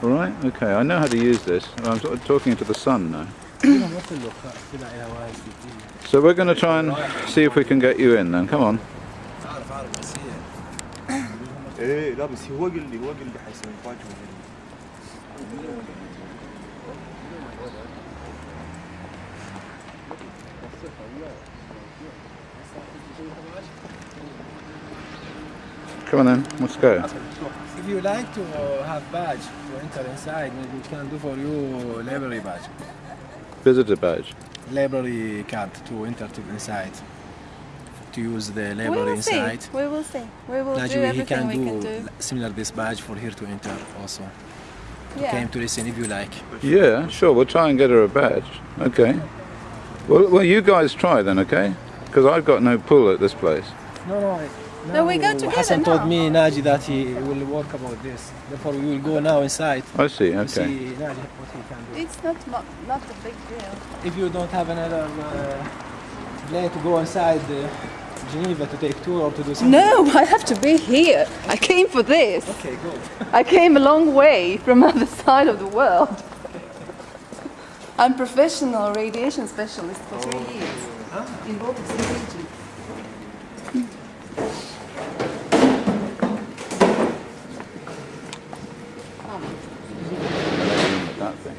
All right, okay, I know how to use this. I'm sort of talking into the sun now. so we're going to try and see if we can get you in then, come on. Come on then, let's go. If you like to have badge to enter inside, we can do for you library badge. Visitor badge. Library card to enter to inside. To use the We library will see. inside. We will see. We will do Najee, he everything can we do, can do. similar this badge for here to enter also. Yeah. Came to listen if you like. Yeah, sure. We'll try and get her a badge. Okay. Well, well, you guys try then, okay? Because I've got no pull at this place. No, no. No, we go now together Hassan told now. me, Naji, that he will work about this. Therefore, we will go now inside I see. to Okay. see Naji what he can do. It's not not, not a big deal. If you don't have another uh, plane to go inside uh, Geneva to take tour or to do something. No, I have to be here. I came for this. Okay, good. I came a long way from other side of the world. I'm professional radiation specialist for three years in Baltic Sea region. That thing.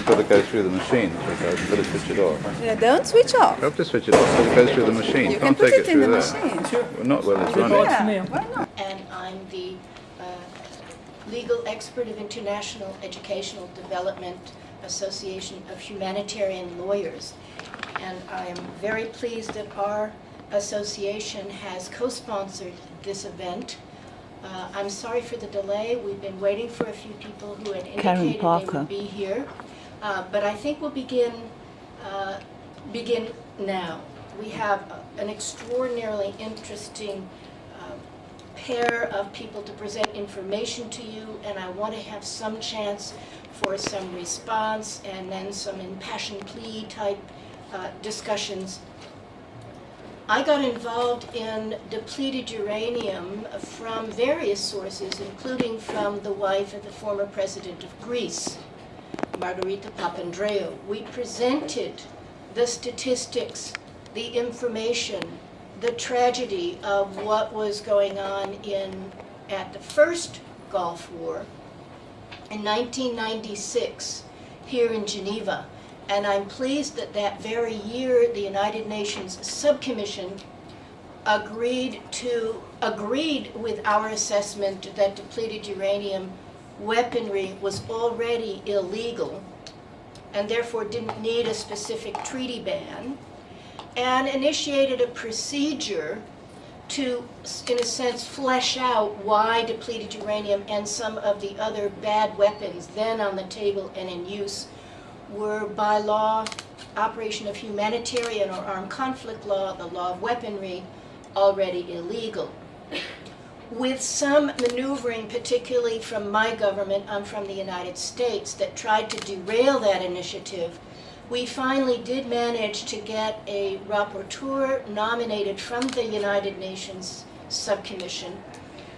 This has got to go through the machine, so it switch it off. Yeah, don't switch off. You have to switch it off so it goes through the machine. You can Can't put take it in the through there. machine. Well, not while it's running. Yeah, why not? and I'm the uh, legal expert of International Educational Development Association of Humanitarian Lawyers. And I am very pleased that our association has co-sponsored this event. Uh, I'm sorry for the delay. We've been waiting for a few people who had indicated they Parker. would be here. Uh, But I think we'll begin, uh, begin now. We have an extraordinarily interesting uh, pair of people to present information to you, and I want to have some chance for some response and then some impassioned plea type uh, discussions. I got involved in depleted uranium from various sources, including from the wife of the former president of Greece, Margarita Papandreou. We presented the statistics, the information, the tragedy of what was going on in, at the first Gulf War in 1996 here in Geneva. And I'm pleased that that very year, the United Nations Subcommission agreed to, agreed with our assessment that depleted uranium weaponry was already illegal and therefore didn't need a specific treaty ban, and initiated a procedure to, in a sense, flesh out why depleted uranium and some of the other bad weapons then on the table and in use were by law, operation of humanitarian or armed conflict law, the law of weaponry, already illegal. With some maneuvering, particularly from my government, I'm from the United States, that tried to derail that initiative, we finally did manage to get a rapporteur nominated from the United Nations Subcommission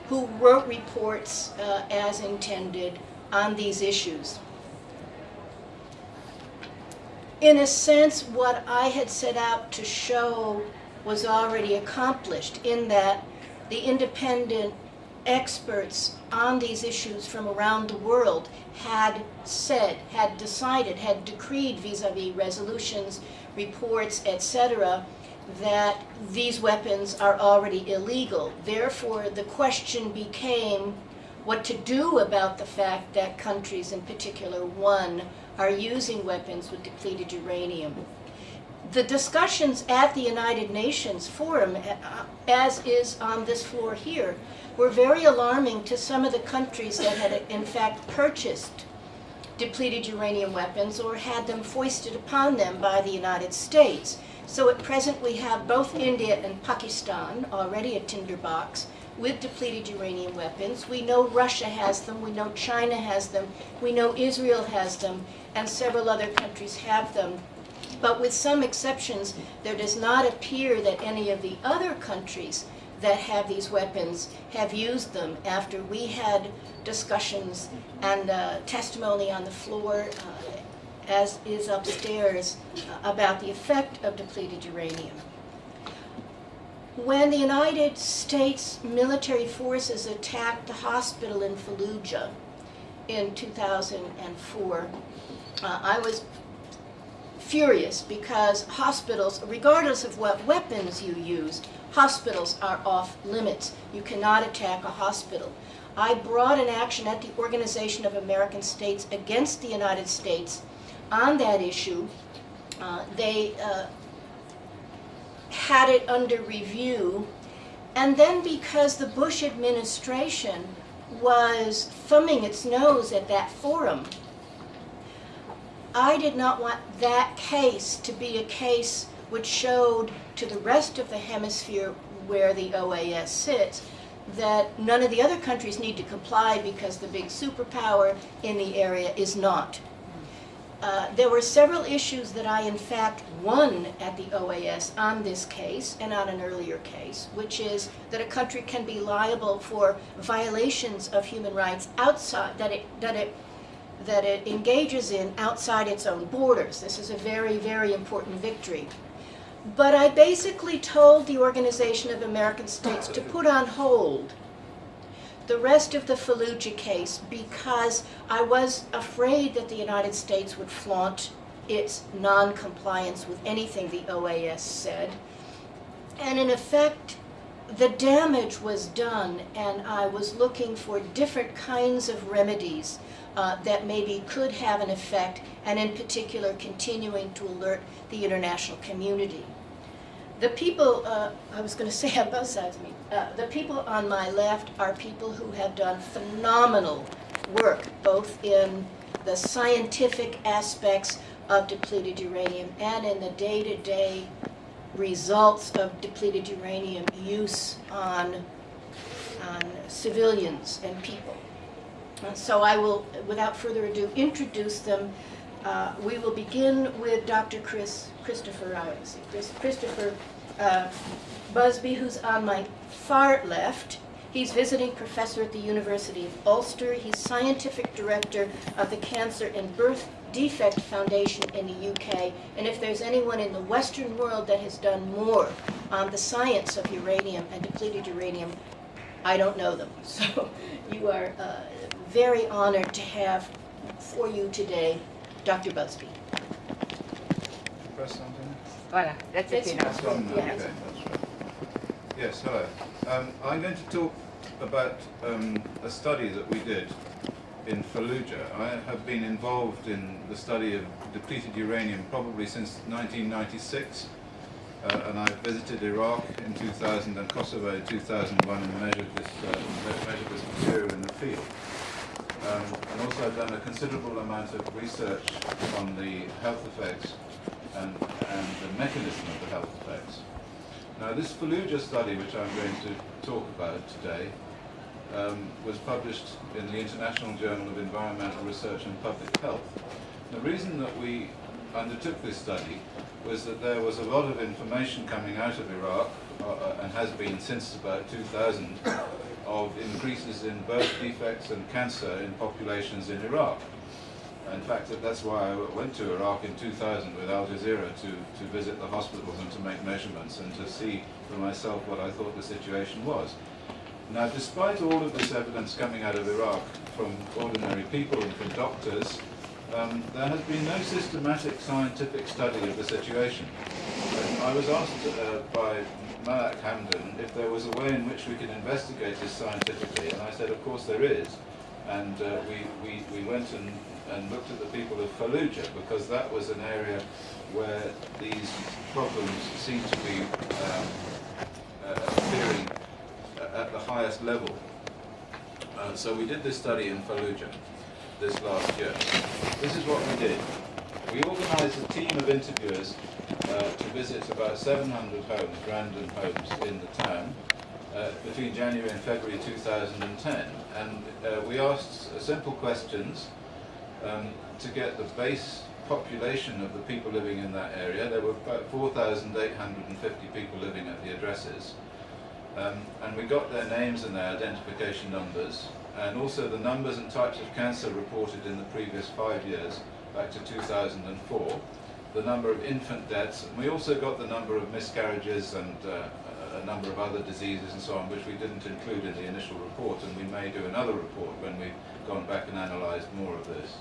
who wrote reports uh, as intended on these issues. In a sense, what I had set out to show was already accomplished in that the independent experts on these issues from around the world had said, had decided, had decreed vis-a-vis resolutions, reports, etc., that these weapons are already illegal. Therefore, the question became what to do about the fact that countries, in particular one, are using weapons with depleted uranium the discussions at the United Nations Forum, uh, as is on this floor here, were very alarming to some of the countries that had in fact purchased depleted uranium weapons or had them foisted upon them by the United States. So at present we have both India and Pakistan, already a tinderbox, with depleted uranium weapons. We know Russia has them, we know China has them, we know Israel has them, and several other countries have them. But with some exceptions, there does not appear that any of the other countries that have these weapons have used them after we had discussions and uh, testimony on the floor, uh, as is upstairs, uh, about the effect of depleted uranium. When the United States military forces attacked the hospital in Fallujah in 2004, uh, I was furious because hospitals, regardless of what weapons you use, hospitals are off limits. You cannot attack a hospital. I brought an action at the Organization of American States against the United States on that issue. Uh, they uh, had it under review. And then because the Bush administration was thumbing its nose at that forum, I did not want that case to be a case which showed to the rest of the hemisphere where the OAS sits that none of the other countries need to comply because the big superpower in the area is not. Uh, there were several issues that I in fact won at the OAS on this case and on an earlier case, which is that a country can be liable for violations of human rights outside, that it, that it, that it engages in outside its own borders. This is a very, very important victory. But I basically told the Organization of American States to put on hold the rest of the Fallujah case because I was afraid that the United States would flaunt its non-compliance with anything the OAS said. And in effect, the damage was done and I was looking for different kinds of remedies uh, that maybe could have an effect and in particular continuing to alert the international community. The people, uh, I was going to say on both sides of me, uh, the people on my left are people who have done phenomenal work, both in the scientific aspects of depleted uranium and in the day-to-day results of depleted uranium use on, on civilians and people. So I will, without further ado, introduce them. Uh, we will begin with Dr. Chris Christopher, Christopher uh, Busby, who's on my far left. He's visiting professor at the University of Ulster. He's scientific director of the Cancer and Birth Defect Foundation in the UK. And if there's anyone in the Western world that has done more on the science of uranium and depleted uranium, I don't know them. So you are uh, very honored to have for you today Dr. Busby. Press something? Voilà, that's It's- okay now. That's on, Yeah. okay, that's right. Yes, hello. Um, I'm going to talk about um, a study that we did in Fallujah. I have been involved in the study of depleted uranium probably since 1996. Uh, and I visited Iraq in 2000 and Kosovo in 2001 and measured this, uh, measured this material in the field. Um, and also I've done a considerable amount of research on the health effects and, and the mechanism of the health effects. Now this Fallujah study, which I'm going to talk about today, um, was published in the International Journal of Environmental Research and Public Health. The reason that we undertook this study was that there was a lot of information coming out of Iraq, uh, uh, and has been since about 2000, of increases in birth defects and cancer in populations in Iraq. In fact, that's why I went to Iraq in 2000 with Al Jazeera to, to visit the hospitals and to make measurements and to see for myself what I thought the situation was. Now, despite all of this evidence coming out of Iraq from ordinary people and from doctors, um, there has been no systematic scientific study of the situation. I was asked uh, by Malak Hamdan if there was a way in which we could investigate this scientifically, and I said, of course there is. And uh, we, we, we went and, and looked at the people of Fallujah, because that was an area where these problems seem to be um, uh, appearing at the highest level. Uh, so we did this study in Fallujah this last year. This is what we did. We organised a team of interviewers uh, to visit about 700 homes, random homes in the town, uh, between January and February 2010. And uh, we asked simple questions um, to get the base population of the people living in that area. There were about 4,850 people living at the addresses. Um, and we got their names and their identification numbers, and also the numbers and types of cancer reported in the previous five years, back to 2004, the number of infant deaths, and we also got the number of miscarriages and uh, a number of other diseases and so on, which we didn't include in the initial report, and we may do another report when we've gone back and analysed more of this.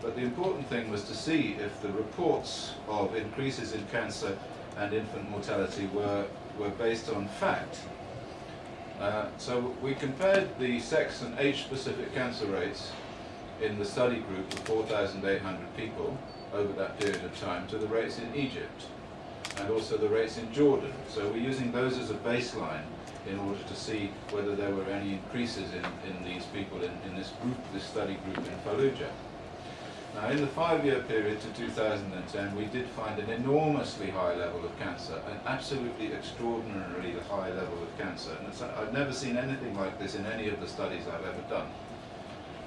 But the important thing was to see if the reports of increases in cancer and infant mortality were, were based on fact. Uh, so we compared the sex and age-specific cancer rates in the study group of 4,800 people over that period of time to the rates in Egypt and also the rates in Jordan. So we're using those as a baseline in order to see whether there were any increases in, in these people in, in this group, this study group in Fallujah. Now, in the five-year period to 2010, we did find an enormously high level of cancer, an absolutely extraordinarily high level of cancer. And I've never seen anything like this in any of the studies I've ever done.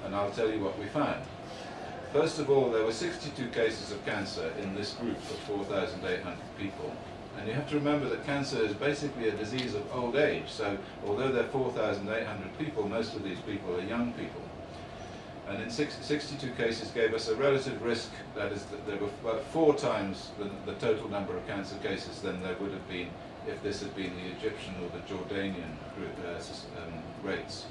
And I'll tell you what we found. First of all, there were 62 cases of cancer in this group of 4,800 people. And you have to remember that cancer is basically a disease of old age. So although there are 4,800 people, most of these people are young people. And in six, 62 cases gave us a relative risk, that is, that there were about four times the, the total number of cancer cases than there would have been if this had been the Egyptian or the Jordanian group, uh, um, rates.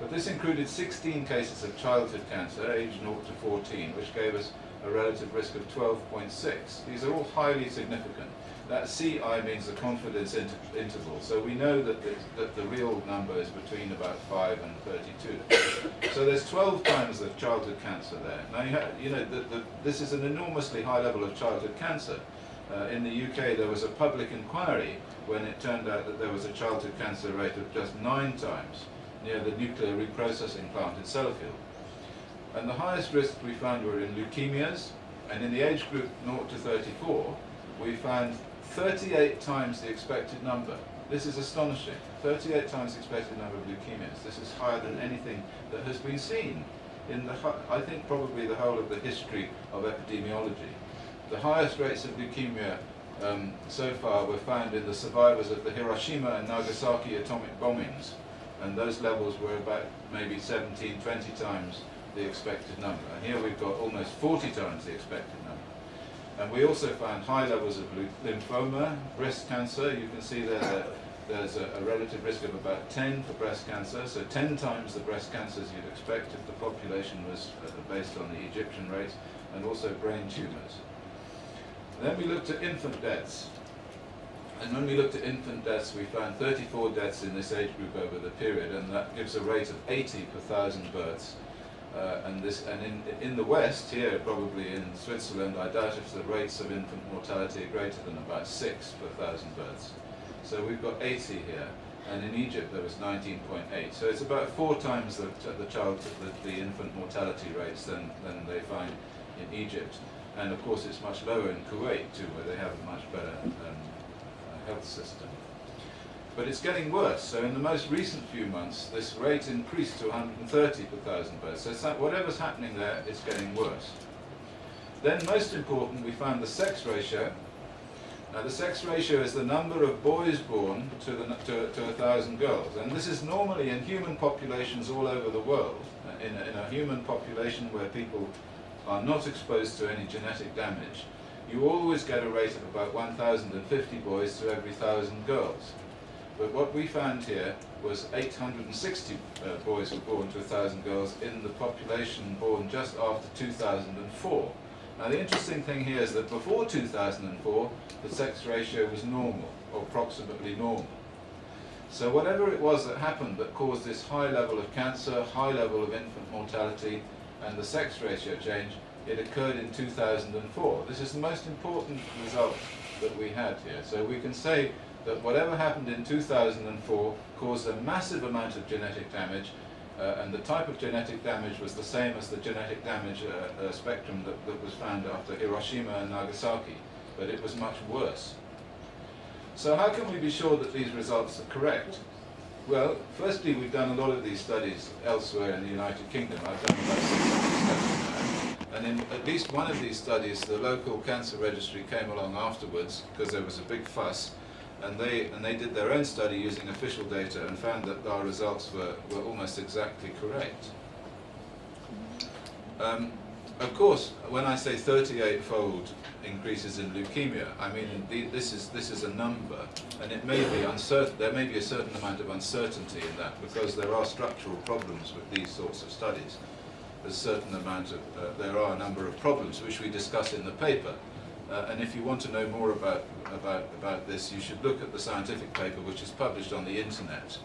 But this included 16 cases of childhood cancer, aged 0 to 14, which gave us a relative risk of 12.6. These are all highly significant. That CI means the confidence inter interval, so we know that the, that the real number is between about 5 and 32. so there's 12 times the childhood cancer there. Now, you, you know, the, the, this is an enormously high level of childhood cancer. Uh, in the UK, there was a public inquiry when it turned out that there was a childhood cancer rate of just nine times near the nuclear reprocessing plant in Sellafield. And the highest risks we found were in leukemias, and in the age group 0 to 34, we found 38 times the expected number. This is astonishing. 38 times the expected number of leukemias. This is higher than anything that has been seen in the, I think probably the whole of the history of epidemiology. The highest rates of leukemia um, so far were found in the survivors of the Hiroshima and Nagasaki atomic bombings, and those levels were about maybe 17, 20 times the expected number. And here we've got almost 40 times the expected. And we also found high levels of lymphoma, breast cancer. You can see there that there's a, a, relative risk of about 10 for breast cancer, so 10 times the breast cancers you'd expect if the population was uh, based on the Egyptian rates, and also brain tumours. Then we looked at infant deaths. And when we looked at infant deaths, we found 34 deaths in this age group over the period, and that gives a rate of 80 per thousand births. Uh, and this, and in, in the West, here probably in Switzerland, I doubt if the rates of infant mortality are greater than about 6 per thousand births. So we've got 80 here, and in Egypt there was 19.8. So it's about four times the, the child, the, the infant mortality rates than, than they find in Egypt. And of course it's much lower in Kuwait too, where they have a much better um, health system. But it's getting worse. So in the most recent few months, this rate increased to 130 per thousand births. So that whatever's happening there, it's getting worse. Then, most important, we found the sex ratio. Now, the sex ratio is the number of boys born to, the, to, to a thousand girls. And this is normally in human populations all over the world. Uh, in a, in a human population where people are not exposed to any genetic damage, you always get a rate of about 1,050 boys to every 1,000 girls. But what we found here was 860 uh, boys were born to 1,000 girls in the population born just after 2004. Now the interesting thing here is that before 2004, the sex ratio was normal, or approximately normal. So whatever it was that happened that caused this high level of cancer, high level of infant mortality, and the sex ratio change, it occurred in 2004. This is the most important result that we had here. So we can say that whatever happened in 2004 caused a massive amount of genetic damage, uh, and the type of genetic damage was the same as the genetic damage uh, uh, spectrum that, that was found after Hiroshima and Nagasaki, but it was much worse. So how can we be sure that these results are correct? Well, firstly, we've done a lot of these studies elsewhere in the United Kingdom. I've done about 60 studies and in at least one of these studies, the local cancer registry came along afterwards because there was a big fuss. And they and they did their own study using official data and found that our results were, were almost exactly correct. Um, of course, when I say 38-fold increases in leukemia, I mean this is this is a number, and it may be uncertain. There may be a certain amount of uncertainty in that because there are structural problems with these sorts of studies. There's a certain amount of uh, there are a number of problems which we discuss in the paper. Uh, and if you want to know more about, about, about this, you should look at the scientific paper which is published on the internet.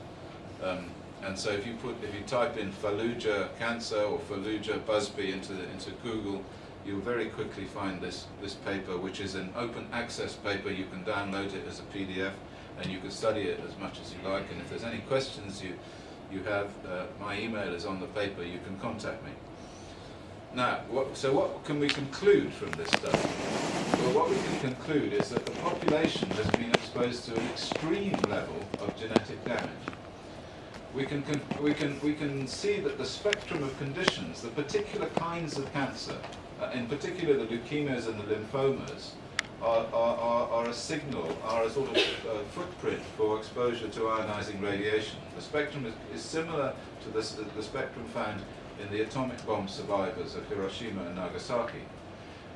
Um, and so if you put, if you type in Fallujah cancer or Fallujah Busby into, into Google, you'll very quickly find this, this paper, which is an open access paper. You can download it as a PDF and you can study it as much as you like. And if there's any questions you, you have, uh, my email is on the paper, you can contact me. Now, what, so what can we conclude from this study? Well, what we can conclude is that the population has been exposed to an extreme level of genetic damage. We can, we can, we can see that the spectrum of conditions, the particular kinds of cancer, uh, in particular the leukemias and the lymphomas, are, are, are, a signal, are a sort of uh, footprint for exposure to ionizing radiation. The spectrum is, is similar to the, the spectrum found in the atomic bomb survivors of Hiroshima and Nagasaki.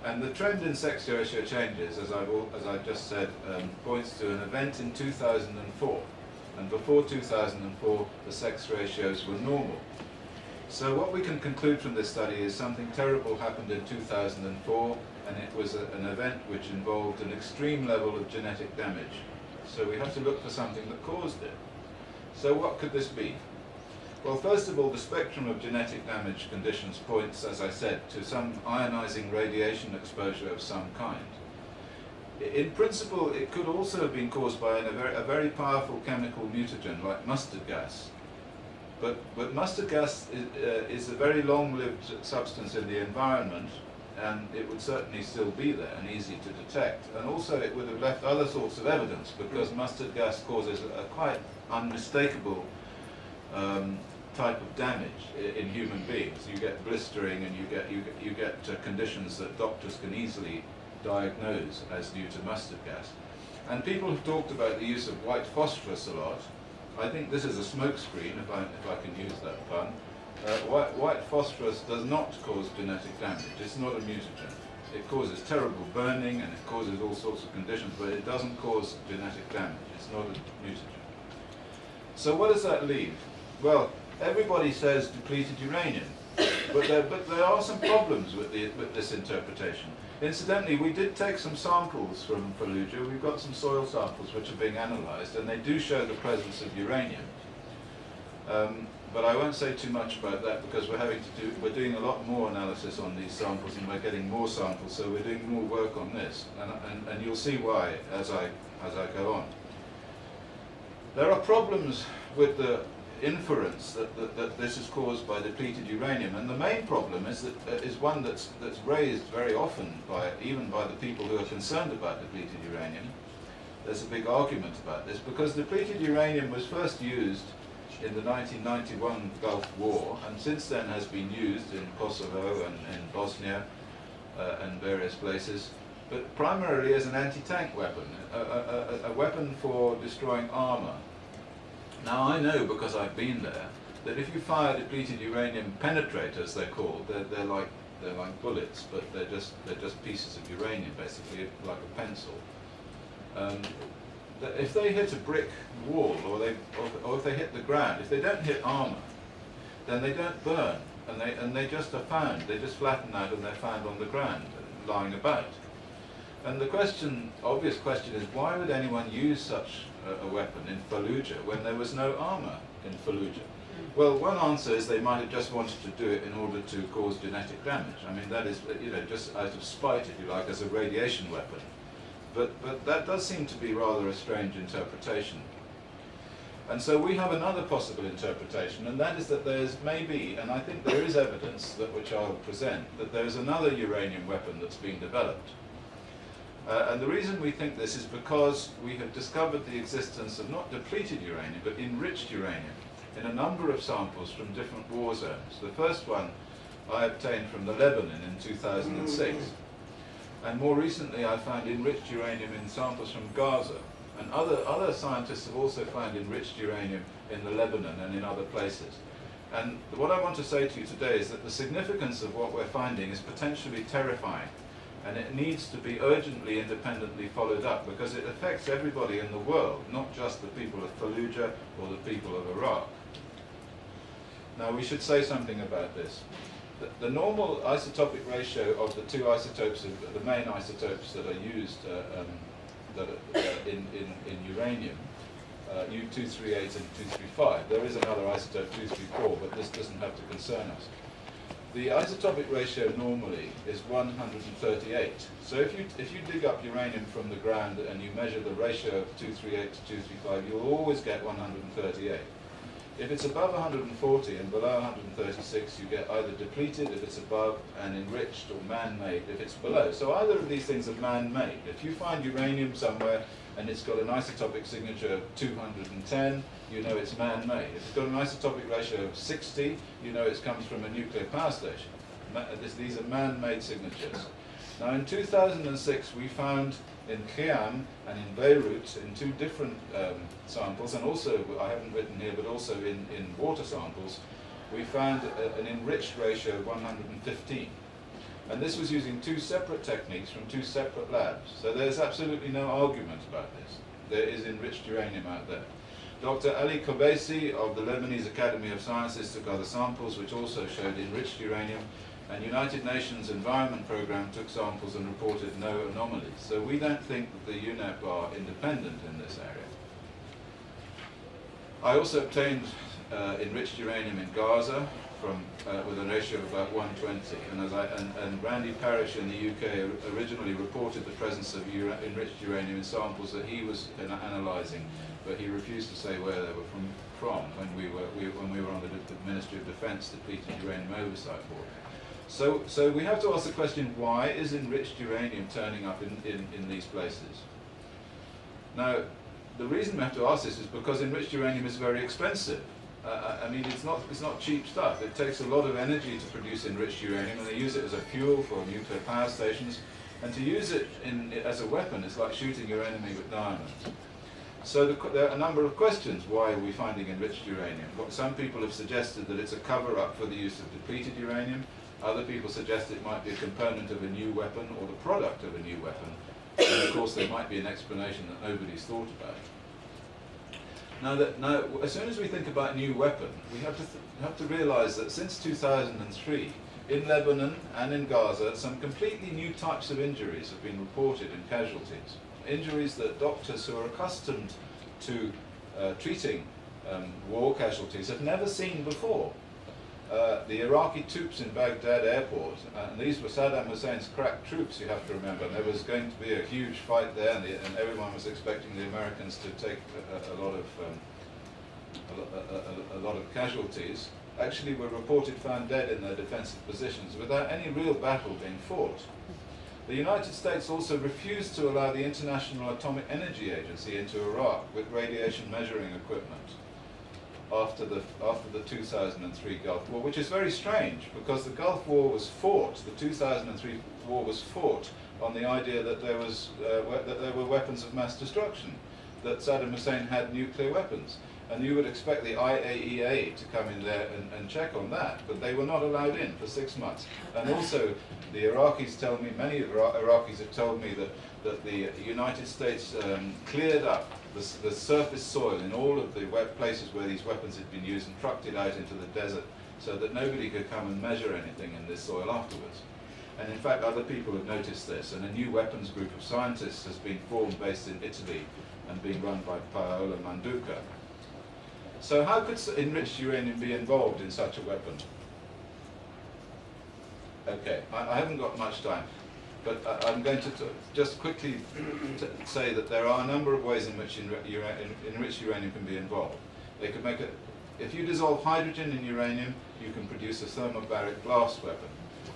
And the trend in sex ratio changes, as I've, al- as I've just said, um, points to an event in 2004. And before 2004, the sex ratios were normal. So what we can conclude from this study is something terrible happened in 2004, and it was a, an event which involved an extreme level of genetic damage. So we have to look for something that caused it. So what could this be? Well, first of all, the spectrum of genetic damage conditions points, as I said, to some ionizing radiation exposure of some kind. In principle, it could also have been caused by an- a very, a very powerful chemical mutagen like mustard gas. But, but mustard gas is, uh, is a very long-lived substance in the environment, and it would certainly still be there and easy to detect. And also it would have left other sorts of evidence, because mustard gas causes a, quite unmistakable um, type of damage in human beings. You get blistering and you get, you get, you get uh, conditions that doctors can easily diagnose as due to mustard gas. And people have talked about the use of white phosphorus a lot. I think this is a smokescreen, if I, if I can use that pun. Uh, white, white phosphorus does not cause genetic damage. It's not a mutagen. It causes terrible burning and it causes all sorts of conditions, but it doesn't cause genetic damage. It's not a mutagen. So what does that leave? Well, everybody says depleted uranium, but there, but there are some problems with, the, with this interpretation. Incidentally, we did take some samples from Fallujah. We've got some soil samples which are being analysed, and they do show the presence of uranium. Um, but I won't say too much about that because we're having to do, we're doing a lot more analysis on these samples and we're getting more samples, so we're doing more work on this, and, and, and you'll see why as I, as I go on. There are problems with the inference that, that, that this is caused by depleted uranium, and the main problem is that uh, is one that's that's raised very often by even by the people who are concerned about depleted uranium. There's a big argument about this because depleted uranium was first used in the 1991 Gulf War, and since then has been used in Kosovo and in Bosnia uh, and various places, but primarily as an anti-tank weapon, a, a, a, a weapon for destroying armor. Now I know because I've been there that if you fire depleted uranium penetrators, they're called, they're, they're like they're like bullets, but they're just they're just pieces of uranium, basically like a pencil. Um, if they hit a brick wall or they or, or if they hit the ground, if they don't hit armor, then they don't burn, and they and they just are found. They just flatten out and they're found on the ground, lying about. And the question, obvious question, is why would anyone use such a, a weapon in Fallujah when there was no armor in Fallujah? Hmm. Well, one answer is they might have just wanted to do it in order to cause genetic damage. I mean, that is, you know, just out of spite, if you like, as a radiation weapon. But, but that does seem to be rather a strange interpretation. And so we have another possible interpretation, and that is that there's maybe, and I think there is evidence that which I'll present, that there is another uranium weapon that's been developed. Uh, and the reason we think this is because we have discovered the existence of not depleted uranium, but enriched uranium in a number of samples from different war zones. The first one I obtained from the Lebanon in 2006. And more recently I found enriched uranium in samples from Gaza. And other, other scientists have also found enriched uranium in the Lebanon and in other places. And what I want to say to you today is that the significance of what we're finding is potentially terrifying. And it needs to be urgently independently followed up because it affects everybody in the world, not just the people of Fallujah or the people of Iraq. Now we should say something about this. The, the normal isotopic ratio of the two isotopes, of, the main isotopes that are used uh, um, that are, uh, in, in, in uranium, uh, U238 and U-235. There is another isotope U-234, but this doesn't have to concern us. The isotopic ratio normally is 138. So if you, if you dig up uranium from the ground and you measure the ratio of 238 to 235, you'll always get 138. If it's above 140 and below 136, you get either depleted if it's above and enriched or man-made if it's below. So either of these things are man-made. If you find uranium somewhere and it's got an isotopic signature of 210, you know it's man-made. If it's got an isotopic ratio of 60, you know it comes from a nuclear power station. These are man-made signatures. Now in 2006 we found in Khiam and in Beirut in two different um, samples, and also, I haven't written here, but also in, in water samples, we found a, an enriched ratio of 115. And this was using two separate techniques from two separate labs. So there's absolutely no argument about this. There is enriched uranium out there. Dr. Ali Kobeissi of the Lebanese Academy of Sciences took other samples which also showed enriched uranium and United Nations Environment Programme took samples and reported no anomalies. So we don't think that the UNEP are independent in this area. I also obtained uh, enriched uranium in Gaza from, uh, with a ratio of about 120. And, as I, and, and Randy Parrish in the UK originally reported the presence of ura enriched uranium in samples that he was analysing, but he refused to say where they were from, from when, we were, we, when we were on the, the Ministry of Defence depleted uranium oversight board. So, so we have to ask the question, why is enriched uranium turning up in, in, in these places? Now, the reason we have to ask this is because enriched uranium is very expensive. Uh, I mean, it's not, it's not cheap stuff. It takes a lot of energy to produce enriched uranium, and they use it as a fuel for nuclear power stations. And to use it in, as a weapon is like shooting your enemy with diamonds. So the, there are a number of questions. Why are we finding enriched uranium? What, some people have suggested that it's a cover-up for the use of depleted uranium. Other people suggest it might be a component of a new weapon or the product of a new weapon. And of course there might be an explanation that nobody's thought about. Now, that, now, as soon as we think about new weapon, we have to, have to realize that since 2003, in Lebanon and in Gaza, some completely new types of injuries have been reported in casualties. Injuries that doctors who are accustomed to uh, treating um, war casualties have never seen before. Uh, the Iraqi troops in Baghdad airport, and these were Saddam Hussein's crack troops, you have to remember. and There was going to be a huge fight there, and, the, and everyone was expecting the Americans to take a, a lot of um, a, a, lot of casualties. Actually, were reported found dead in their defensive positions without any real battle being fought. The United States also refused to allow the International Atomic Energy Agency into Iraq with radiation measuring equipment after the, after the 2003 Gulf War, which is very strange because the Gulf War was fought, the 2003 war was fought on the idea that there, was, uh, that there were weapons of mass destruction, that Saddam Hussein had nuclear weapons. And you would expect the IAEA to come in there and, and check on that, but they were not allowed in for six months. And also, the Iraqis tell me, many Iraqis have told me that, that the United States um, cleared up the, the surface soil in all of the places where these weapons had been used and trucked it out into the desert so that nobody could come and measure anything in this soil afterwards. And in fact, other people have noticed this, and a new weapons group of scientists has been formed based in Italy and being run by Paola Manduca. So how could enriched uranium be involved in such a weapon? Okay, I, I haven't got much time. But uh, I'm going to just quickly say that there are a number of ways in which enriched uranium can be involved. They could make a, if you dissolve hydrogen in uranium, you can produce a thermobaric blast weapon.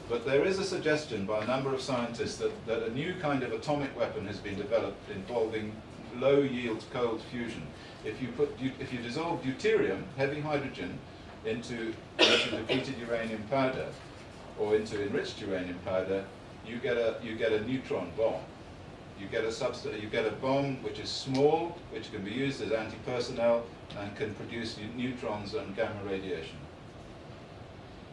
But there is a suggestion by a number of scientists that, that a new kind of atomic weapon has been developed involving low-yield cold fusion. If you, put, if you dissolve deuterium, heavy hydrogen, into depleted uranium powder, or into enriched uranium powder, you get a you get a neutron bomb. You get a subst- you get a bomb which is small, which can be used as anti-personnel and can produce neutrons and gamma radiation.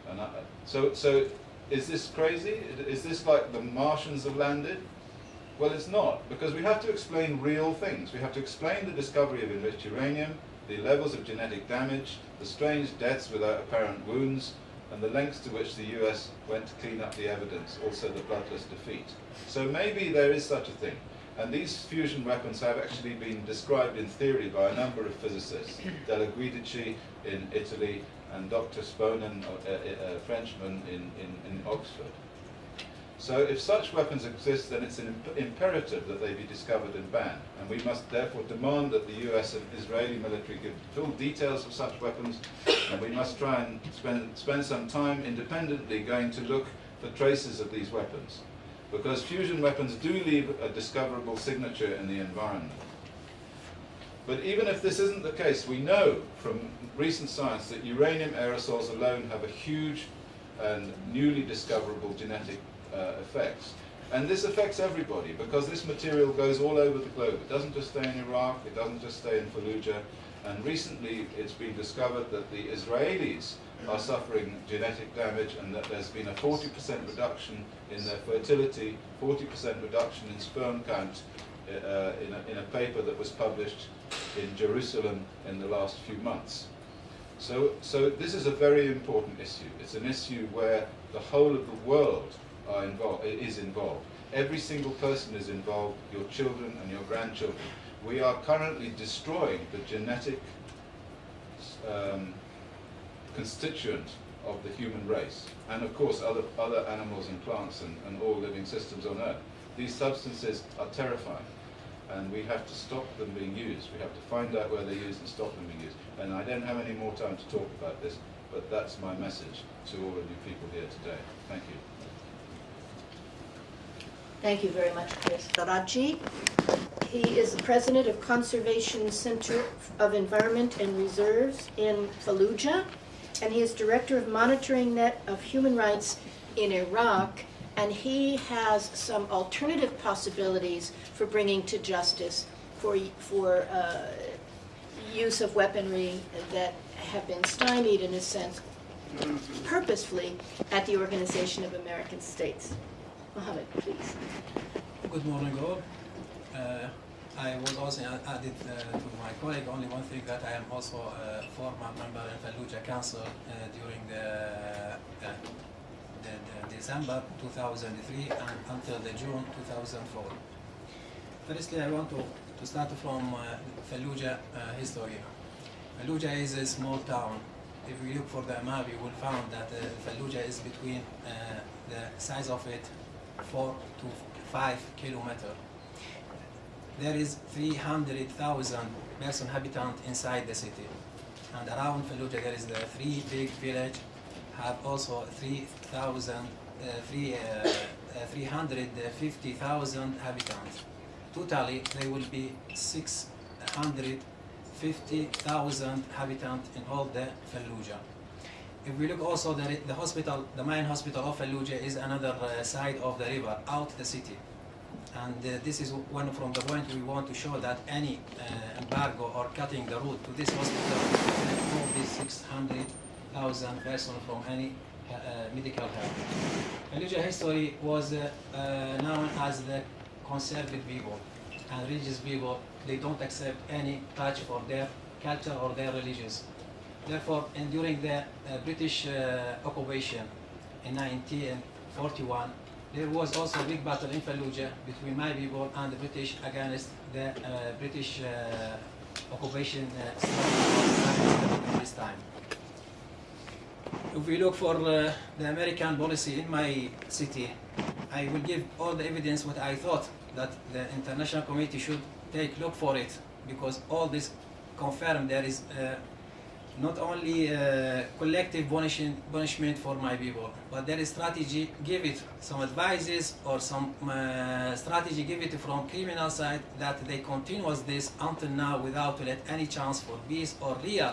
And I, so, so is this crazy? Is this like the Martians have landed? Well, it's not, because we have to explain real things. We have to explain the discovery of enriched uranium, the levels of genetic damage, the strange deaths without apparent wounds, and the lengths to which the US went to clean up the evidence, also the bloodless defeat. So maybe there is such a thing. And these fusion weapons have actually been described in theory by a number of physicists, Della Giudice in Italy and Dr. Gsponer, a, a, a Frenchman in, in, in Oxford. So if such weapons exist, then it's an imp- imperative that they be discovered and banned. And we must therefore demand that the US and Israeli military give full details of such weapons, and we must try and spend, spend some time independently going to look for traces of these weapons. Because fusion weapons do leave a discoverable signature in the environment. But even if this isn't the case, we know from recent science that uranium aerosols alone have a huge and newly discoverable genetic uh, effects. And this affects everybody because this material goes all over the globe. It doesn't just stay in Iraq, it doesn't just stay in Fallujah. And recently it's been discovered that the Israelis are suffering genetic damage and that there's been a 40% reduction in their fertility, 40% reduction in sperm count uh, in, a, in a paper that was published in Jerusalem in the last few months. So, so this is a very important issue. It's an issue where the whole of the world are involved, is involved. Every single person is involved, your children and your grandchildren. We are currently destroying the genetic um, constituent of the human race, and of course other, other animals and plants and, and all living systems on Earth. These substances are terrifying, and we have to stop them being used. We have to find out where they're used and stop them being used. And I don't have any more time to talk about this, but that's my message to all of you people here today. Thank you. Thank you very much, Chris. Taraji. He is the president of Conservation Center of Environment and Reserves in Fallujah, and he is director of Monitoring Net of Human Rights in Iraq, and he has some alternative possibilities for bringing to justice for, for uh, use of weaponry that have been stymied, in a sense, purposefully at the Organization of American States. Mohammed, please. Good morning, all. Uh, I was also a- added uh, to my colleague only one thing that I am also a former member in Fallujah Council uh, during the, uh, the, the December 2003 and until the June 2004. Firstly, I want to, to start from uh, Fallujah uh, history. Fallujah is a small town. If we look for the map, you will find that uh, Fallujah is between uh, the size of it four to five kilometer. There is 300,000 person habitant inside the city. And around Fallujah there is the three big village, have also 3,000, uh, three, uh, uh, 350,000 habitants. Totally, there will be 650,000 habitants in all the Fallujah. If we look also, the, the hospital, the main hospital of Fallujah is another uh, side of the river, out the city. And uh, this is one from the point we want to show that any uh, embargo or cutting the route to this hospital remove these 600,000 persons from any uh, uh, medical help. Fallujah history was uh, known as the conservative people and religious people. They don't accept any touch for their culture or their religions. Therefore, and during the uh, British uh, occupation in 1941, there was also a big battle in Fallujah between my people and the British against the uh, British uh, occupation uh, this time. If we look for uh, the American policy in my city, I will give all the evidence what I thought that the international community should take look for it because all this confirmed there is not only uh, collective punishment, punishment for my people, but there is strategy, give it some advices or some uh, strategy, give it from criminal side that they continues this until now without let any chance for peace or real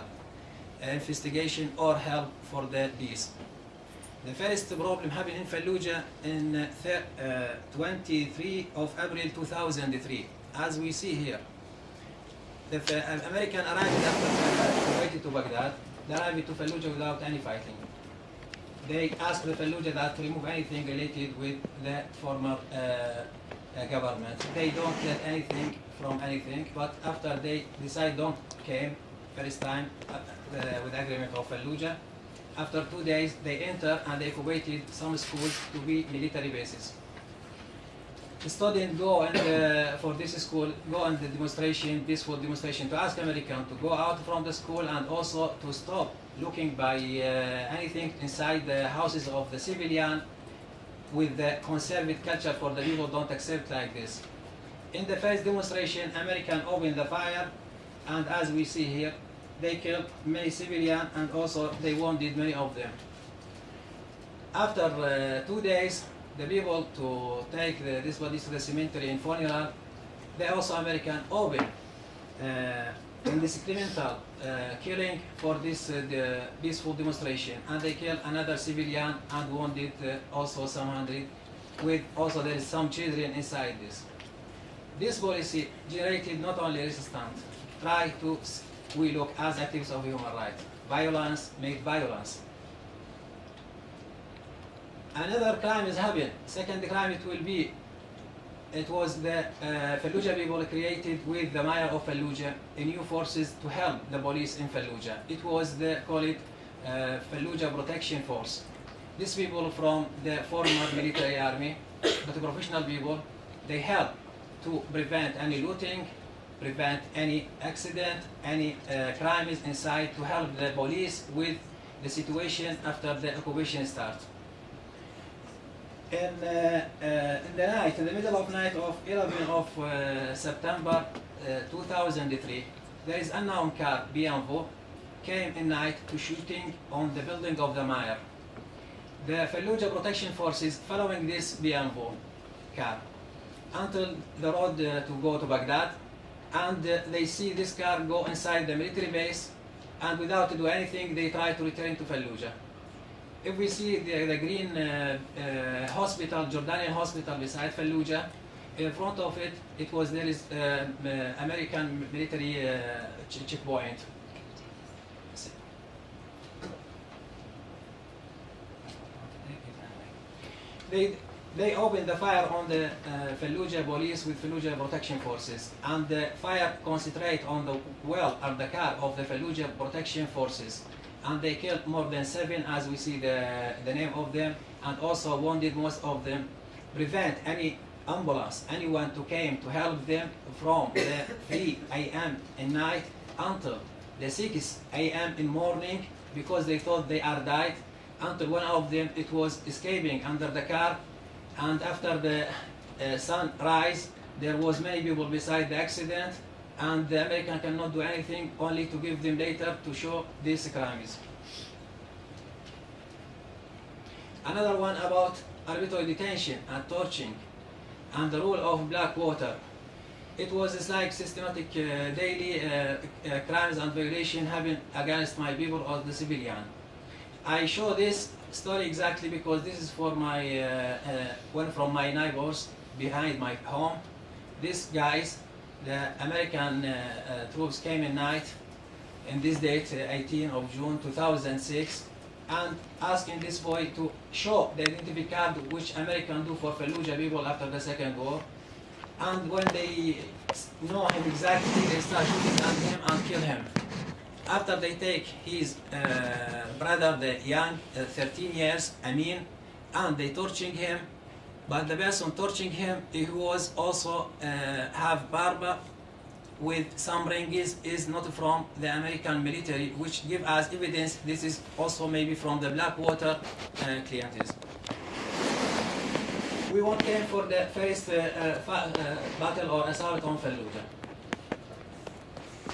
uh, investigation or help for the peace. The first problem happened in Fallujah in uh, uh, 23 of April 2003, as we see here. The uh, American arrived after to Baghdad. They arrived to Fallujah without any fighting. They asked the Fallujah that to remove anything related with the former uh, uh, government. They don't get anything from anything, but after they decide don't came first time uh, uh, with agreement of Fallujah, after two days they enter and they occupied some schools to be military bases. Students go and uh, for this school go on the demonstration, peaceful demonstration to ask American to go out from the school and also to stop looking by uh, anything inside the houses of the civilian with the conservative culture for the people don't accept like this. In the first demonstration, American opened the fire, and as we see here, they killed many civilians and also they wounded many of them. After uh, two days, the people to take the, these bodies to the cemetery in funeral, they also American open uh, indiscriminate uh, killing for this uh, the peaceful demonstration, and they killed another civilian and wounded uh, also some hundred. With also there is some children inside this. This policy generated not only resistance, try to we look as activists of human rights. Violence made violence. Another crime is happened. Second crime it will be it was the uh, Fallujah people created with the mayor of Fallujah a new forces to help the police in Fallujah. It was the call it uh, Fallujah Protection Force. These people from the former military army, but professional people, they help to prevent any looting, prevent any accident, any uh, crimes inside, to help the police with the situation after the occupation starts in, uh, uh, in the night, in the middle of night of 11 of uh, September uh, 2003, there is an unknown car, BMW, came in night to shooting on the building of the mayor. The Fallujah Protection Forces following this BMW car until the road uh, to go to Baghdad, and uh, they see this car go inside the military base, and without to do anything, they try to return to Fallujah if we see the, the green uh, uh, hospital, Jordanian hospital beside Fallujah, in front of it, it was there is uh, uh, American military uh, checkpoint. They they opened the fire on the uh, Fallujah police with Fallujah protection forces, and the fire concentrate on the well of the car of the Fallujah protection forces and they killed more than seven as we see the, the name of them and also wounded most of them prevent any ambulance anyone to came to help them from the 3 a.m. in night until the 6 a.m. in morning because they thought they are died until one of them it was escaping under the car and after the uh, sun rise there was many people beside the accident and the American cannot do anything, only to give them data to show these crimes. Another one about arbitrary detention and torching and the rule of Blackwater. It was like systematic uh, daily uh, uh, crimes and violation happen against my people or the civilian. I show this story exactly because this is for my uh, uh, one from my neighbors behind my home. These guys the American uh, uh, troops came in night in this date, uh, 18 of June 2006, and asking this boy to show the identity card which American do for Fallujah people after the Second War. And when they know him exactly, they start shooting at him and kill him. After they take his uh, brother, the young, uh, 13 years, Amin, and they torturing him but the person torturing him he was also uh, have barba with some rings is not from the American military which give us evidence this is also maybe from the Blackwater uh, clients. We won't came for the first uh, uh, uh, battle or assault on Fallujah.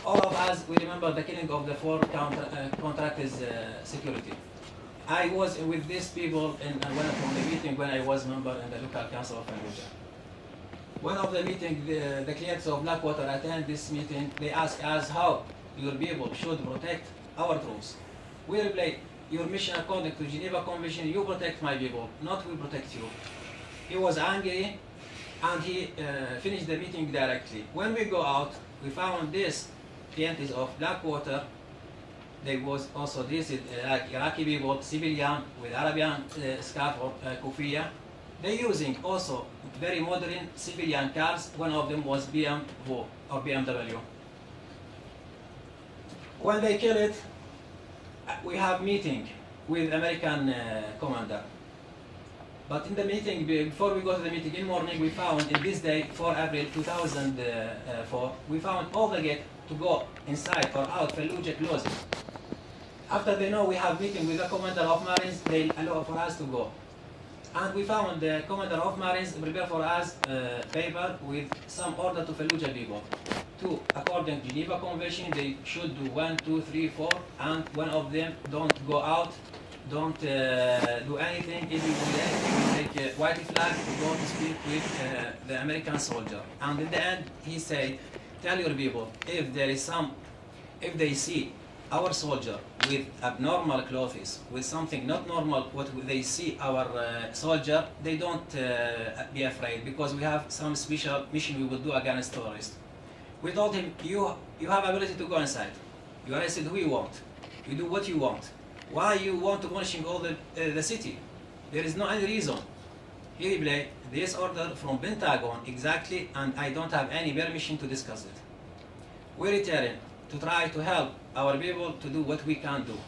All of us, we remember the killing of the four counter, uh, contractors uh, security. I was with these people in uh, one from the meeting when I was member in the local council of Fallujah. One of the meeting, the, the clients of Blackwater attend this meeting. They ask us how your people should protect our troops. We reply, your mission according to Geneva Convention, you protect my people, not we protect you. He was angry and he uh, finished the meeting directly. When we go out, we found this paintings of Blackwater. There was also this uh, Iraqi people, civilian with Arabian uh, scarf or uh, kufiya. They're using also very modern civilian cars. One of them was BMW or BMW. When they kill it, uh, we have meeting with American uh, commander. But in the meeting, before we go to the meeting in morning, we found in this day, 4 April 2004, we found all the gate to go inside or out Fallujah closed. After they know we have meeting with the commander of Marines, they allow for us to go. And we found the commander of Marines prepare for us uh, paper with some order to Fallujah people. To, according to Geneva Convention, they should do one, two, three, four, and one of them don't go out, don't uh, do anything. If you do anything, take a white flag, to speak with uh, the American soldier. And in the end, he said, tell your people, if there is some, if they see our soldier with abnormal clothes, with something not normal, what they see our uh, soldier, they don't uh, be afraid because we have some special mission we will do against terrorists. We told him, you, you have ability to go inside. You arrested who you want. You do what you want. Why you want to punishing all the, uh, the city? There is no any reason. He replied, this order from Pentagon exactly, and I don't have any permission to discuss it. We return to try to help our people to do what we can do.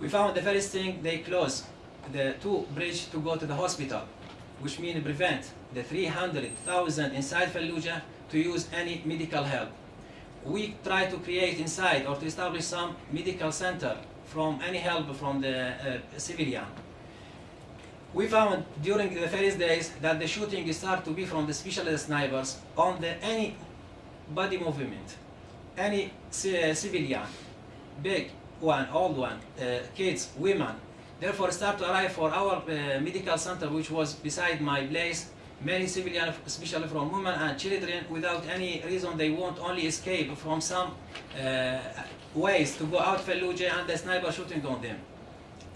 We found the first thing they closed the two bridge to go to the hospital, which means prevent the 300,000 inside Fallujah to use any medical help. We try to create inside or to establish some medical center from any help from the uh, civilian. We found during the first days that the shooting start to be from the specialist snipers on the any body movement, any uh, civilian, big one, old one, uh, kids, women. Therefore, start to arrive for our uh, medical center, which was beside my place. Many civilians, especially from women and children, without any reason, they want only escape from some uh, ways to go out Fallujah and the sniper shooting on them.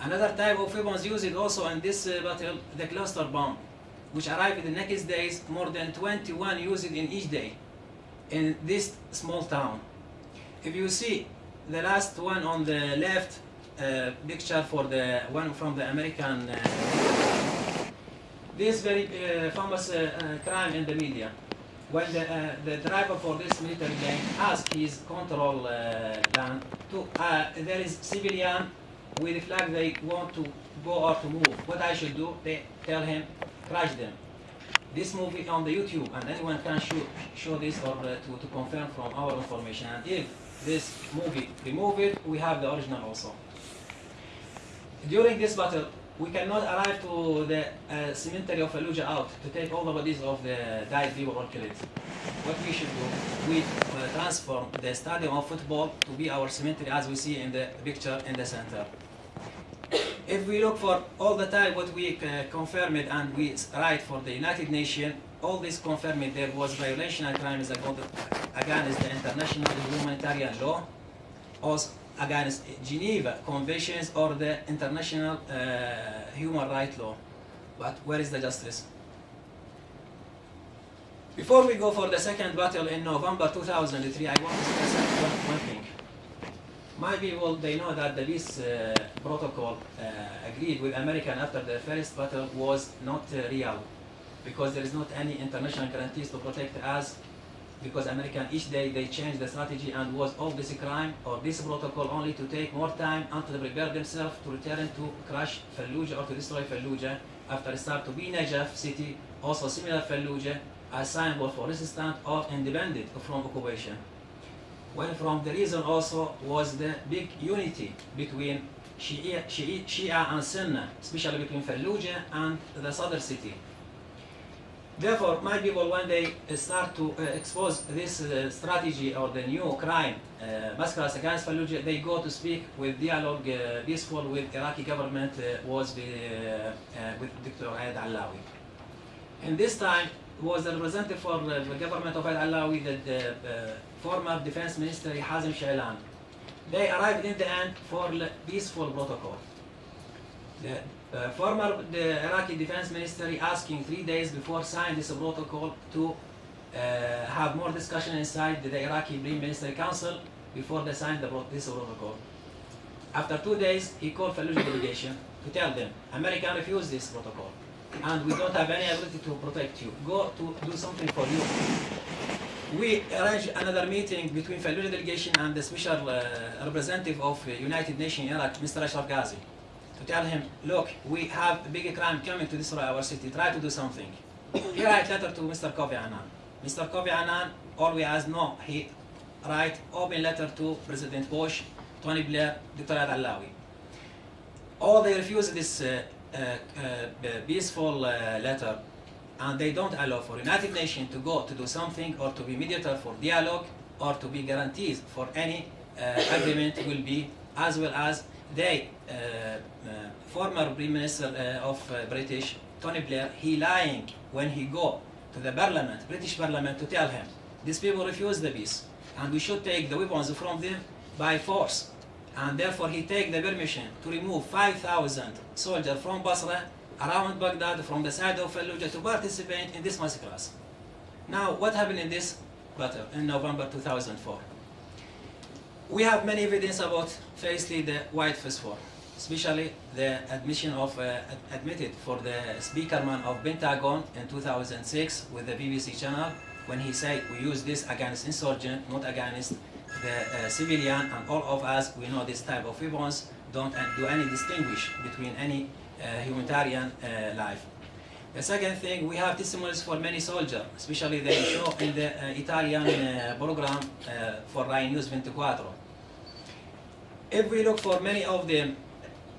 Another type of weapons used also in this battle, the cluster bomb, which arrived in the next days, more than 21 used in each day in this small town. If you see the last one on the left uh, picture for the one from the American, uh, this very uh, famous uh, uh, crime in the media, when the, uh, the driver for this military plane asked his control van to, there is civilian with the flag they want to go or to move. What I should do? They tell him, crash them. This movie on the YouTube, and anyone can show, show this or to, to confirm from our information. And if this movie remove it, we have the original also. During this battle, we cannot arrive to the uh, cemetery of Fallujah out to take all the bodies of the died people or killed. What we should do, we uh, transform the stadium of football to be our cemetery as we see in the picture in the center. If we look for all the time what we uh, confirmed and we write for the United Nations, all this confirmed there was violation and crimes against the international humanitarian law, also against Geneva Conventions or the international uh, human rights law. But where is the justice? Before we go for the second battle in November 2003, I want to stress one, one thing. My people, they know that the peace uh, protocol uh, agreed with American after the first battle was not uh, real because there is not any international guarantees to protect us because American each day they change the strategy and was all this crime or this protocol only to take more time until they prepare themselves to return to crush Fallujah or to destroy Fallujah after start to be Najaf city, also similar Fallujah, as symbol for resistance or independent from occupation. Well, from the reason also was the big unity between Shia, Shia, Shia and Sunni, especially between Fallujah and the southern city. Therefore, my people, when they start to uh, expose this uh, strategy or the new crime, uh, massacres against Fallujah, they go to speak with dialogue, uh, peaceful with Iraqi government, uh, was the, uh, uh, with Dr. Ayad Allawi. And this time, was the representative for uh, the government of Ayad Allawi, the, uh, former defense minister Hazim Shailan. they arrived in the end for peaceful protocol. The uh, former the Iraqi defense ministry asking three days before sign this protocol to uh, have more discussion inside the Iraqi Prime Minister Council before they sign the, this protocol. After two days, he called Fallujah delegation to tell them, America refused this protocol, and we don't have any ability to protect you. Go to do something for you. We arranged another meeting between Fallujah delegation and the special uh, representative of uh, United Nations Iraq, Mr. Ashraf Qazi, to tell him, look, we have a big crime coming to destroy our city. Try to do something. He write letter to Mr. Kofi Annan. Mr. Kofi Annan, we ask, no, he write open letter to President Bush, Tony Blair, Dr. Ayad Allawi. All they refuse this uh, uh, uh, peaceful uh, letter and they don't allow for United Nations to go to do something or to be mediator for dialogue or to be guarantees for any uh, agreement will be as well as they uh, uh, former prime minister uh, of British Tony Blair he lying when he go to the parliament British parliament to tell him these people refuse the peace and we should take the weapons from them by force and therefore he take the permission to remove 5,000 soldiers from Basra around Baghdad from the side of Fallujah to participate in this massacre. Now, what happened in this battle in November 2004? We have many evidence about, firstly, the white phosphor, especially the admission of, uh, ad- admitted for the speakerman of Pentagon in 2006 with the BBC channel when he said we use this against insurgent, not against the uh, civilian, and all of us, we know this type of weapons don't do any distinguish between any uh, humanitarian uh, life. The second thing, we have testimonies for many soldiers, especially they show in the uh, Italian uh, program uh, for Rai News 24. If we look for many of them,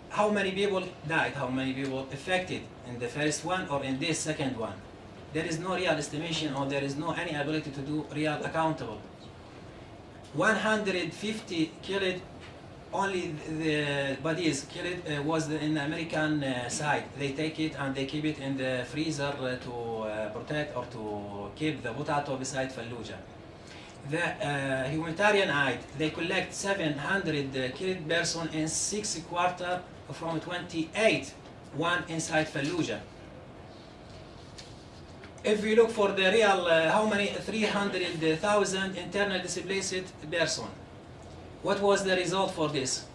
how many people died, how many people affected in the first one or in this second one, there is no real estimation or there is no any ability to do real accountable. 150 killed only the bodies killed uh, was in the American uh, side. They take it and they keep it in the freezer to uh, protect or to keep the potato beside Fallujah. The uh, humanitarian aid, they collect 700 uh, killed person in six quarter from 28, one inside Fallujah. If we look for the real, uh, how many 300,000 internal displaced person, what was the result for this?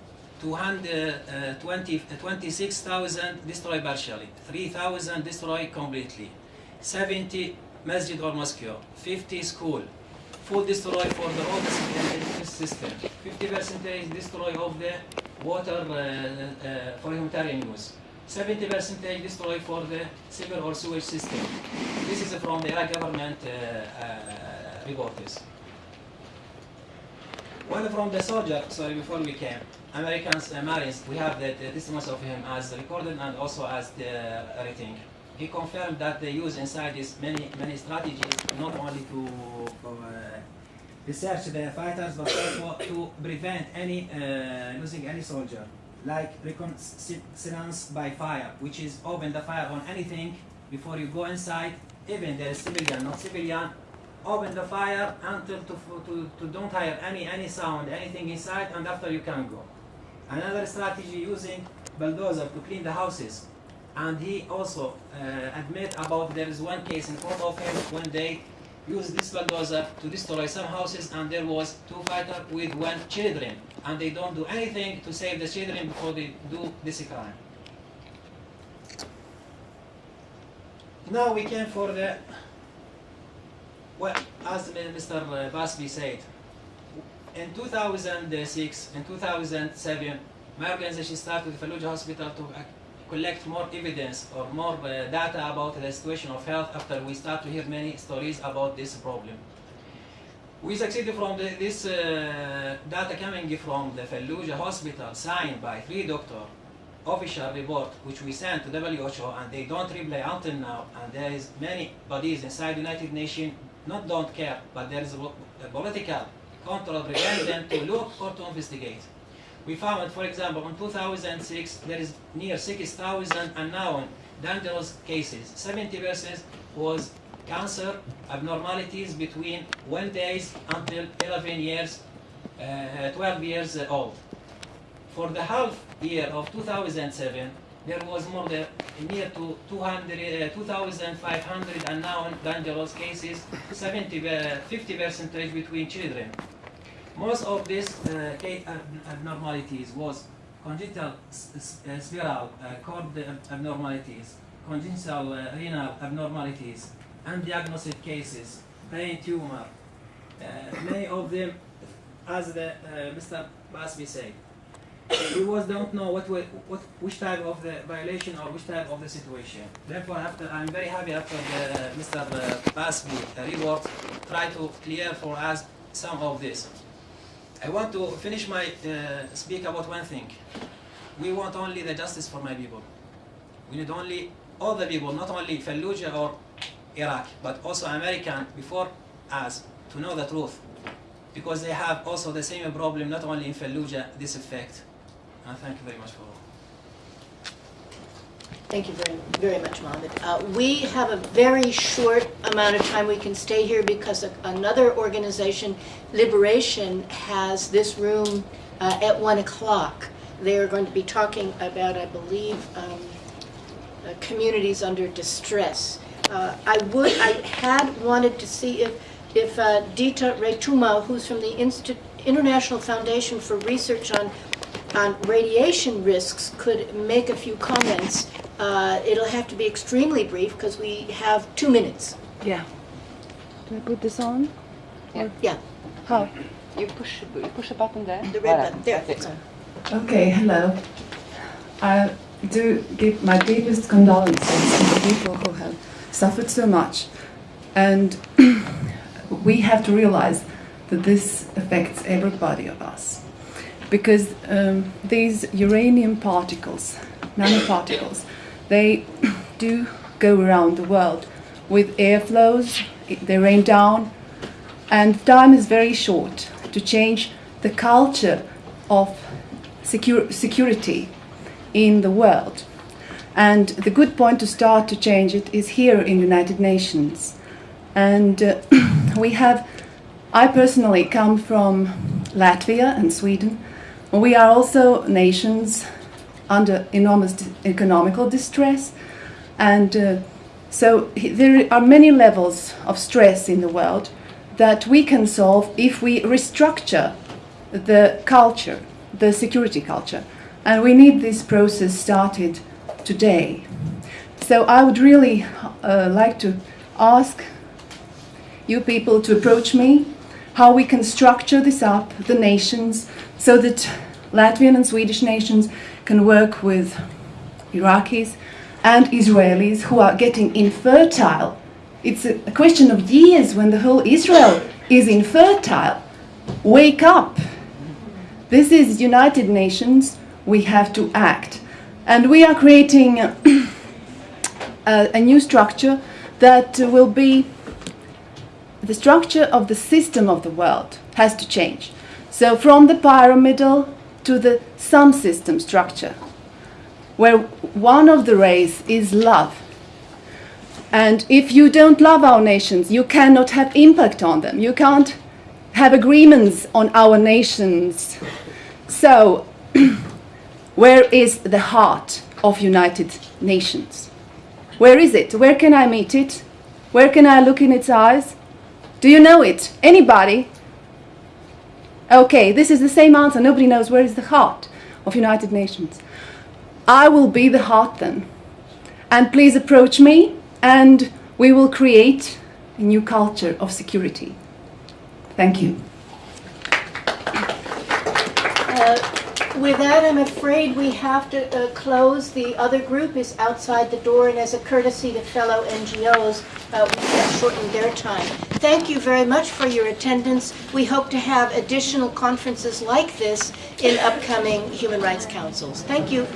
220, 26,000 destroyed partially, 3,000 destroyed completely, 70 masjid or mosque, 50 school, full destroy for the road system, 50 percentage destroy of the water uh, uh, for humanitarian use, 70 percentage destroy for the civil or sewage system. This is from the government uh, uh, reports. One from the soldier, sorry, before we came, Americans, uh, Marines, we have the, the testimonies of him as recorded and also as the writing. He confirmed that they use inside this many, many strategies, not only to uh, research the fighters, but also to prevent any, uh, losing any soldier. Like reconnaissance by fire, which is open the fire on anything before you go inside, even there is civilian, not civilian, open the fire until to, to, to don't hear any, any sound, anything inside, and after you can go. Another strategy using bulldozer to clean the houses. And he also uh, admit about there is one case in front of him when they used this bulldozer to destroy some houses and there was two fighters with one children and they don't do anything to save the children before they do this crime. Now we came for the well, as Mr. Busby said, in 2006, in 2007, my organization started the Fallujah Hospital to uh, collect more evidence or more uh, data about the situation of health after we start to hear many stories about this problem. We succeeded from the, this uh, data coming from the Fallujah Hospital, signed by three doctors, official report which we sent to WHO and they don't reply until now and there is many bodies inside United Nations not don't care but there is a, a political control prevent them to look or to investigate. We found, for example, in 2006 there is near 6,000 unknown dangerous cases. 70% was cancer abnormalities between one days until 11 years uh, 12 years old. For the half year of 2007, there was more than near to 200, uh, 2,500 unknown dangerous cases, 70, uh, 50 percentage between children. Most of these uh, case abnormalities was congenital uh, spiral uh, cord abnormalities, congenital uh, renal abnormalities, undiagnosed cases, brain tumor. Uh, many of them, as the, uh, Mr. Busby said, we was don't know what, wa- what which type of the violation or which type of the situation. Therefore, after I'm very happy after the, Mr. Busby report try to clear for us some of this. I want to finish my uh, speak about one thing. We want only the justice for my people. We need only all the people, not only Fallujah or Iraq, but also American before us to know the truth. Because they have also the same problem, not only in Fallujah, this effect. And thank you very much for Thank you very, very much, Mohammed. Uh, We have a very short amount of time we can stay here because another organization, Liberation, has this room uh, at 1 o'clock. They are going to be talking about, I believe, um, uh, communities under distress. Uh, I would, I had wanted to see if, if uh, Dita Retuma, who's from the International Foundation for Research on, on Radiation Risks, could make a few comments. Uh, It'll have to be extremely brief because we have two minutes. Yeah. Do I put this on? Yeah, How? You push, you push a button there. the red button, there, it's. Okay, hello. I do give my deepest condolences to the people who have suffered so much. And we have to realize that this affects everybody of us. Because um, these uranium particles, nanoparticles, they do go around the world with airflows, they rain down, and time is very short to change the culture of secure, security in the world. And the good point to start to change it is here in United Nations. And uh, we have, I personally come from Latvia and Sweden. We are also nations under enormous economical distress. And uh, so there are many levels of stress in the world that we can solve if we restructure the culture, the security culture. And we need this process started today. So I would really uh, like to ask you people to approach me how we can structure this up, the nations, so that Latvian and Swedish nations can work with Iraqis and Israelis who are getting infertile. It's a, question of years when the whole Israel is infertile. Wake up! This is United Nations. We have to act. And we are creating a, a new structure that will be the structure of the system of the world has to change. So from the pyramidal to the sun system structure, where one of the rays is love. And if you don't love our nations, you cannot have impact on them. You can't have agreements on our nations. So, where is the heart of United Nations? Where is it? Where can I meet it? Where can I look in its eyes? Do you know it? Anybody? Okay, this is the same answer. Nobody knows where is the heart of United Nations. I will be the heart then. And please approach me and we will create a new culture of security. Thank you. Uh, With that, I'm afraid we have to uh, close. The other group is outside the door, and as a courtesy to fellow NGOs, uh, we have shortened their time. Thank you very much for your attendance. We hope to have additional conferences like this in upcoming Human Rights Councils. Thank you.